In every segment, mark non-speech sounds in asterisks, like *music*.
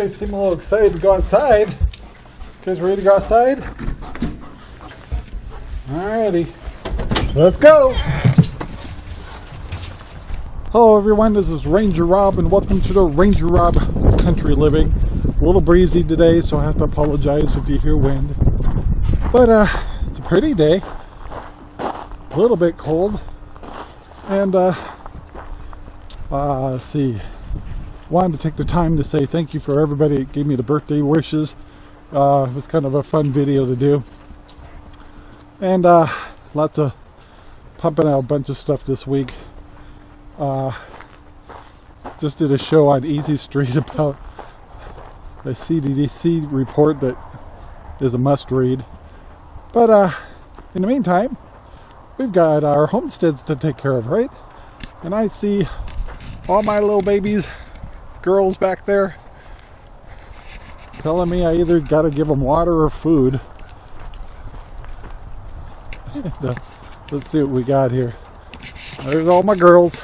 guys seem a little excited to go outside. You guys ready to go outside? Alrighty. Let's go! Hello everyone, this is Ranger Rob and welcome to the Ranger Rob Country Living. A little breezy today, so I have to apologize if you hear wind. But uh, it's a pretty day. A little bit cold. And uh, uh, let's see. Wanted to take the time to say thank you for everybody that gave me the birthday wishes. Uh, it was kind of a fun video to do. And uh, lots of pumping out a bunch of stuff this week. Uh, just did a show on Easy Street *laughs* about a CDC report that is a must read. But uh, in the meantime, we've got our homesteads to take care of, right? And I see all my little babies, girls back there, telling me I either got to give them water or food. *laughs* Let's see what we got here. There's all my girls.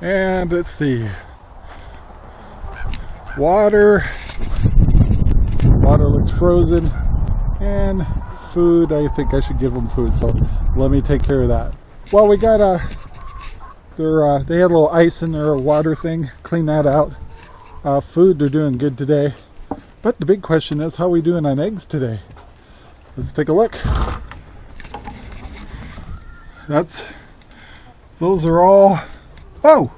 And let's see. Water. Water looks frozen. And food, I think I should give them food. So let me take care of that. Well, we got a, their, uh, they had a little ice in their water thing. Clean that out. Uh, food, they're doing good today. But the big question is, how are we doing on eggs today? Let's take a look. That's, those are all Oh!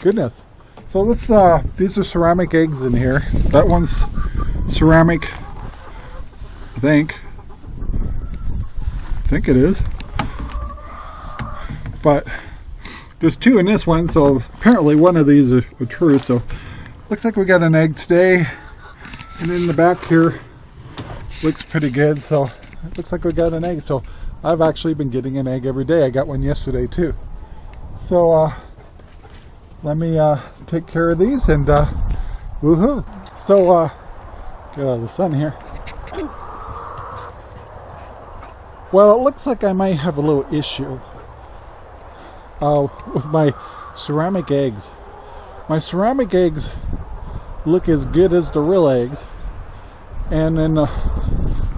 Goodness. So this, uh, these are ceramic eggs in here. That one's ceramic, I think. I think it is. But there's two in this one, so apparently one of these are, are true. So looks like we got an egg today. And in the back here, looks pretty good. So it looks like we got an egg. So I've actually been getting an egg every day. I got one yesterday too. So uh, let me uh, take care of these and uh, woohoo. So uh, get out of the sun here. Well, it looks like I might have a little issue uh, with my ceramic eggs. My ceramic eggs look as good as the real eggs, and then uh,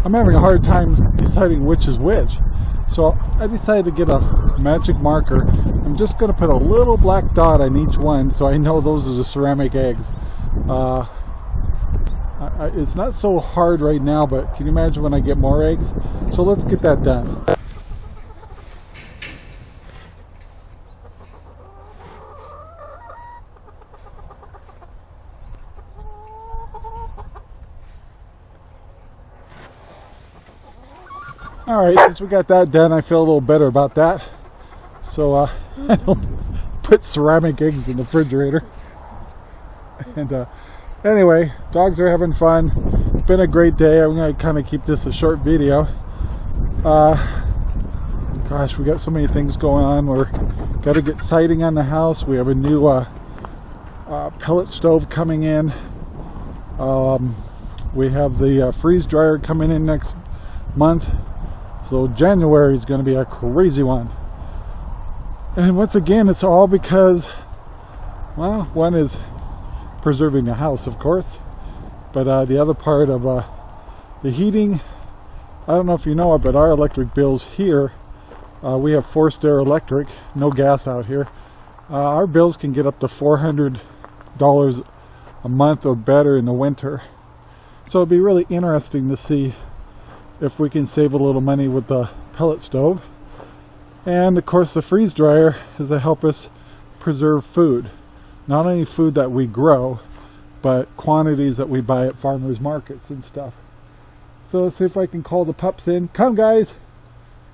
I'm having a hard time deciding which is which. So I decided to get a magic marker. I'm just going to put a little black dot on each one so I know those are the ceramic eggs. Uh, I, I, it's not so hard right now, but can you imagine when I get more eggs? So let's get that done. All right since we got that done i feel a little better about that. So uh, *laughs* i don't put ceramic eggs in the refrigerator. And uh, anyway dogs are having fun. It's been a great day. I'm to kind of keep this a short video. Uh, gosh we got so many things going on. We're got to get siding on the house. We have a new uh, uh, pellet stove coming in. Um, we have the uh, freeze dryer coming in next month so January is going to be a crazy one. And once again, it's all because, well, one is preserving the house, of course. But uh, the other part of uh, the heating, I don't know if you know it, but our electric bills here, uh, we have forced air electric, no gas out here. Uh, our bills can get up to $400 a month or better in the winter. So it'd be really interesting to see if we can save a little money with the pellet stove. And of course the freeze dryer is to help us preserve food. Not only food that we grow, but quantities that we buy at farmers markets and stuff. So let's see if I can call the pups in. Come guys,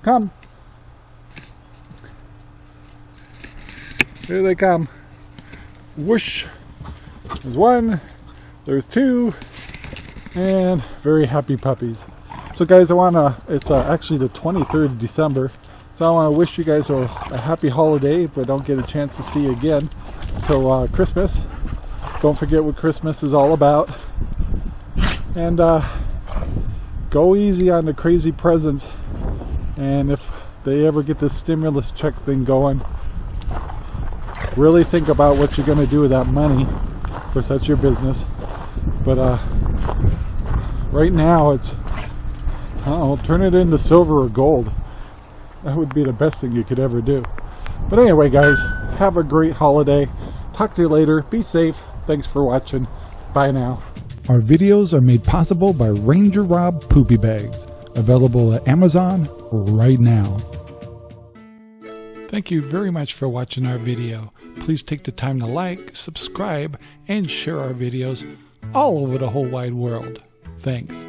come. Here they come. Whoosh. There's one, there's two, and very happy puppies. So guys, I want to, it's uh, actually the 23rd of December, so I want to wish you guys a, a, happy holiday if I don't get a chance to see you again until uh, Christmas. Don't forget what Christmas is all about. And uh, go easy on the crazy presents. And if they ever get this stimulus check thing going, really think about what you're going to do with that money for such your business. But uh, right now, it's I don't turn it into silver or gold. That would be the best thing you could ever do. But anyway, guys, have a great holiday. Talk to you later. Be safe. Thanks for watching. Bye now. Our videos are made possible by Ranger Rob Poopy Bags, available at Amazon right now. Thank you very much for watching our video. Please take the time to like, subscribe, and share our videos all over the whole wide world. Thanks.